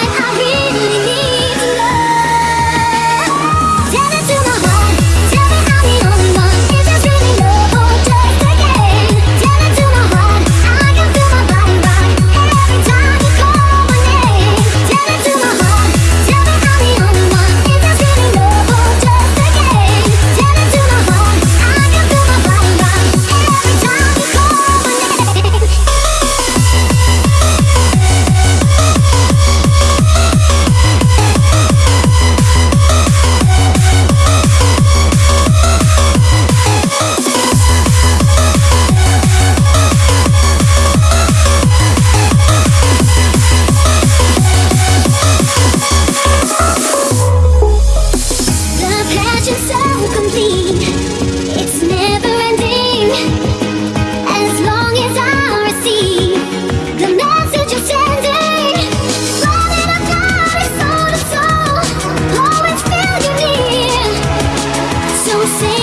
I really seu ser.